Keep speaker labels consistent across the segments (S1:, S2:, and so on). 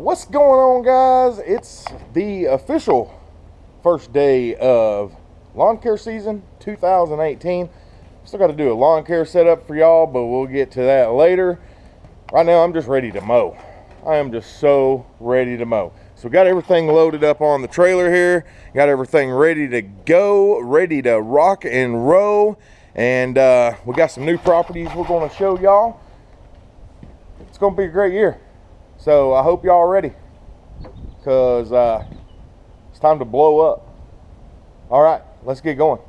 S1: What's going on, guys? It's the official first day of lawn care season 2018. Still got to do a lawn care setup for y'all, but we'll get to that later. Right now, I'm just ready to mow. I am just so ready to mow. So we got everything loaded up on the trailer here. Got everything ready to go, ready to rock and roll. And uh, we got some new properties we're going to show y'all. It's going to be a great year. So I hope y'all ready because uh, it's time to blow up. All right, let's get going.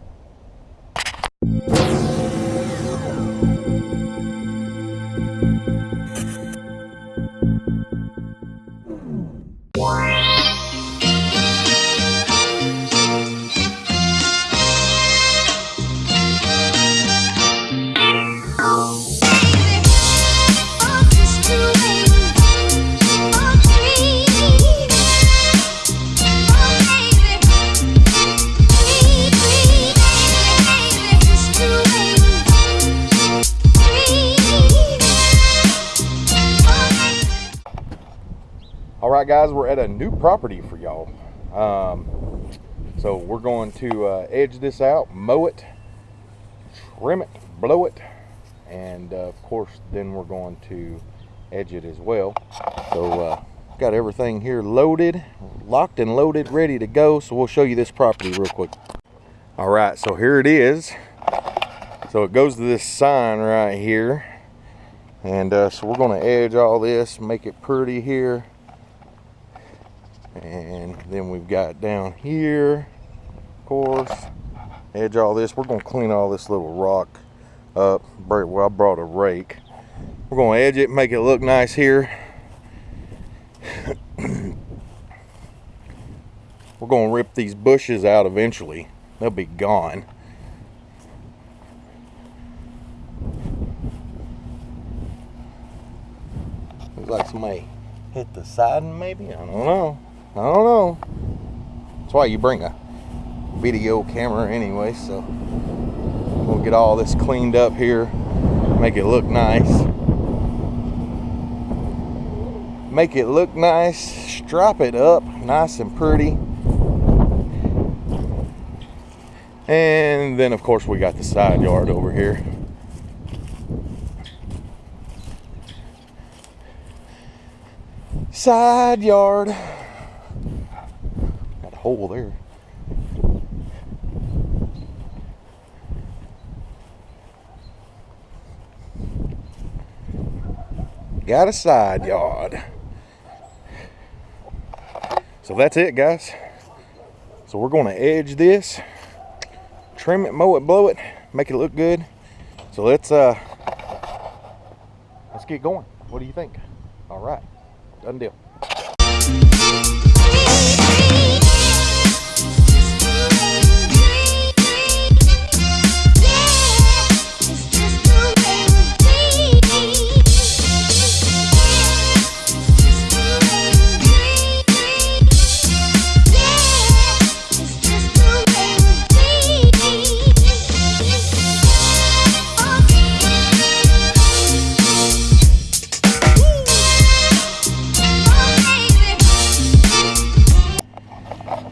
S1: Right, guys, we're at a new property for y'all. Um, so we're going to uh, edge this out, mow it, trim it, blow it, and uh, of course, then we're going to edge it as well. So uh, got everything here loaded, locked and loaded, ready to go. So we'll show you this property real quick. All right, so here it is. So it goes to this sign right here. And uh, so we're gonna edge all this, make it pretty here and then we've got down here of course edge all this. We're going to clean all this little rock up. Well I brought a rake. We're going to edge it make it look nice here. We're going to rip these bushes out eventually. They'll be gone. Looks like somebody hit the siding maybe? I don't know I don't know. That's why you bring a video camera anyway, so we'll get all this cleaned up here, make it look nice. Make it look nice, strap it up nice and pretty. And then of course we got the side yard over here. Side yard hole there. Got a side yard. So that's it, guys. So we're going to edge this, trim it, mow it, blow it, make it look good. So let's uh let's get going. What do you think? All right, done deal.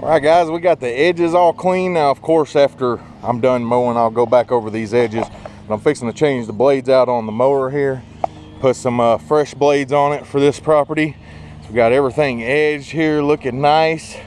S1: All right guys we got the edges all clean. Now of course after i'm done mowing i'll go back over these edges. And i'm fixing to change the blades out on the mower here. Put some uh, fresh blades on it for this property. So we got everything edged here looking nice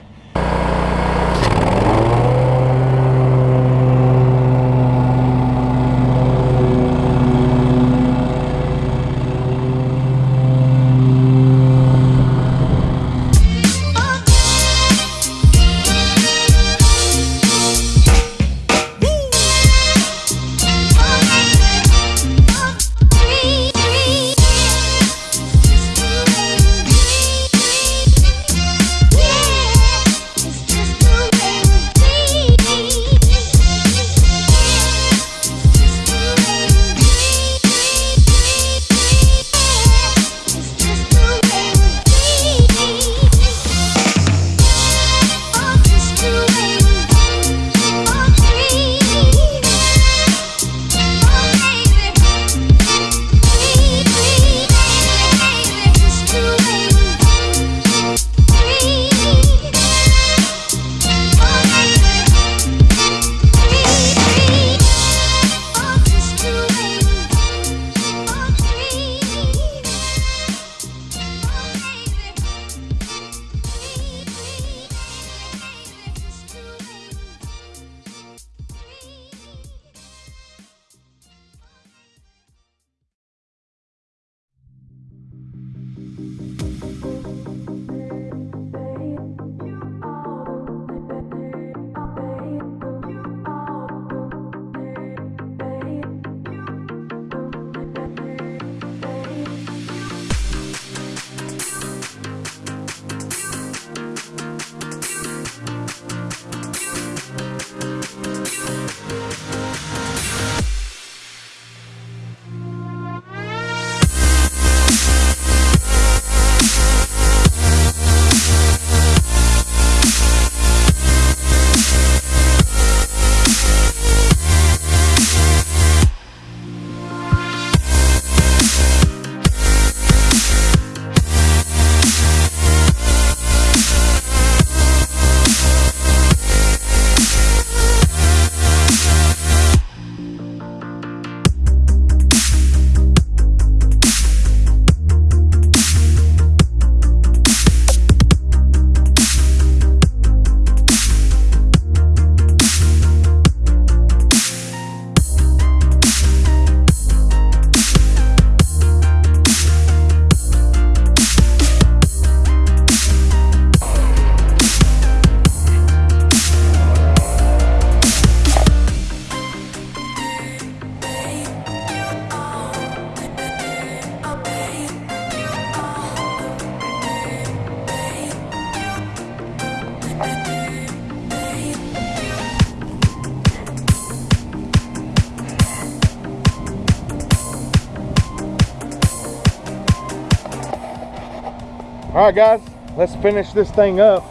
S1: All right, guys, let's finish this thing up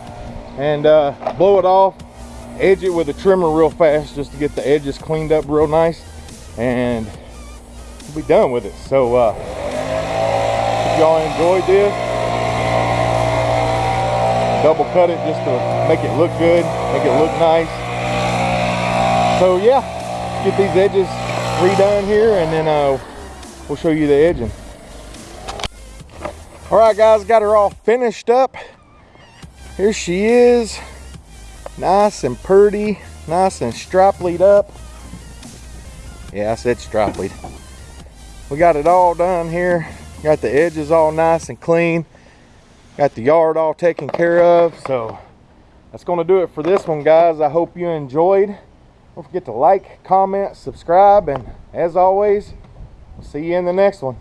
S1: and uh, blow it off. Edge it with a trimmer real fast just to get the edges cleaned up real nice. And we'll be done with it. So, uh, if y'all enjoyed this, double cut it just to make it look good, make it look nice. So yeah, get these edges redone here and then uh, we'll show you the edging. All right guys, got her all finished up. Here she is, nice and purty, nice and striplied up. Yeah, I said striplied. We got it all done here. Got the edges all nice and clean. Got the yard all taken care of. So that's gonna do it for this one, guys. I hope you enjoyed. Don't forget to like, comment, subscribe, and as always, see you in the next one.